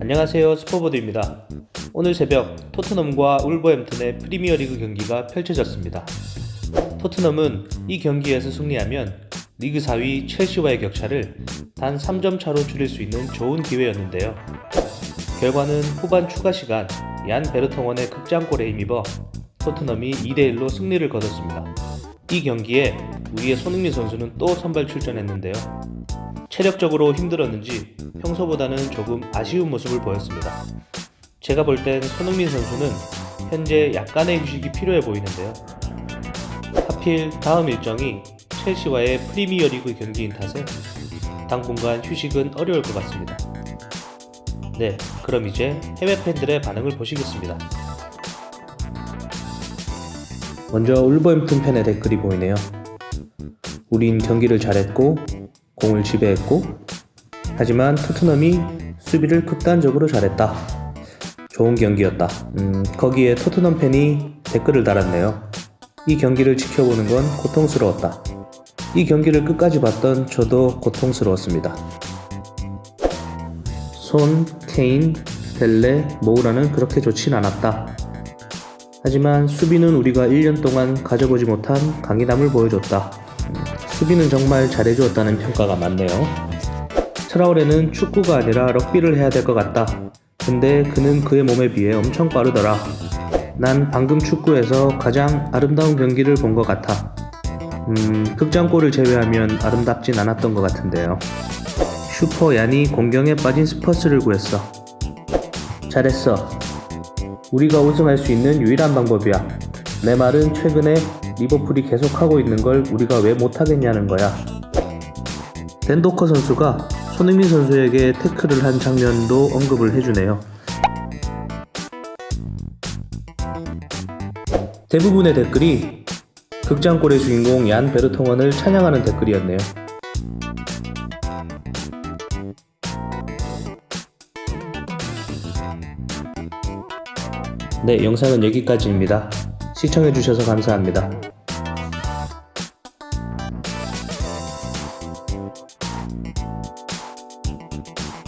안녕하세요 스포보드입니다. 오늘 새벽 토트넘과 울버햄튼의 프리미어리그 경기가 펼쳐졌습니다. 토트넘은 이 경기에서 승리하면 리그 4위 첼시와의 격차를 단 3점 차로 줄일 수 있는 좋은 기회였는데요. 결과는 후반 추가 시간 얀 베르통원의 극장골에 힘입어 토트넘이 2대1로 승리를 거뒀습니다. 이 경기에 우리의 손흥민 선수는 또 선발 출전했는데요. 체력적으로 힘들었는지 평소보다는 조금 아쉬운 모습을 보였습니다. 제가 볼 땐 손흥민 선수는 현재 약간의 휴식이 필요해 보이는데요. 하필 다음 일정이 첼시와의 프리미어리그 경기인 탓에 당분간 휴식은 어려울 것 같습니다. 네, 그럼 이제 해외 팬들의 반응을 보시겠습니다. 먼저 울버햄튼 팬의 댓글이 보이네요. 우린 경기를 잘했고 공을 지배했고 하지만 토트넘이 수비를 극단적으로 잘했다. 좋은 경기였다. 음, 거기에 토트넘 팬이 댓글을 달았네요. 이 경기를 지켜보는 건 고통스러웠다. 이 경기를 끝까지 봤던 저도 고통스러웠습니다. 손, 케인, 벨레, 모우라는 그렇게 좋진 않았다. 하지만 수비는 우리가 1년 동안 가져보지 못한 강인함을 보여줬다. 음, 수비는 정말 잘해주었다는 평가가 많네요. 트라우레는 축구가 아니라 럭비를 해야 될 것 같다. 근데 그는 그의 몸에 비해 엄청 빠르더라. 난 방금 축구에서 가장 아름다운 경기를 본 것 같아. 음, 극장골을 제외하면 아름답진 않았던 것 같은데요. 슈퍼 얀이 곤경에 빠진 스퍼스를 구했어. 잘했어. 우리가 우승할 수 있는 유일한 방법이야. 내 말은 최근에 리버풀이 계속하고 있는 걸 우리가 왜 못하겠냐는 거야. 댄도커 선수가 손흥민 선수에게 태클을 한 장면도 언급을 해주네요. 대부분의 댓글이 극장골의 주인공 얀 베르통원을 찬양하는 댓글이었네요. 네, 영상은 여기까지입니다. 시청해주셔서 감사합니다.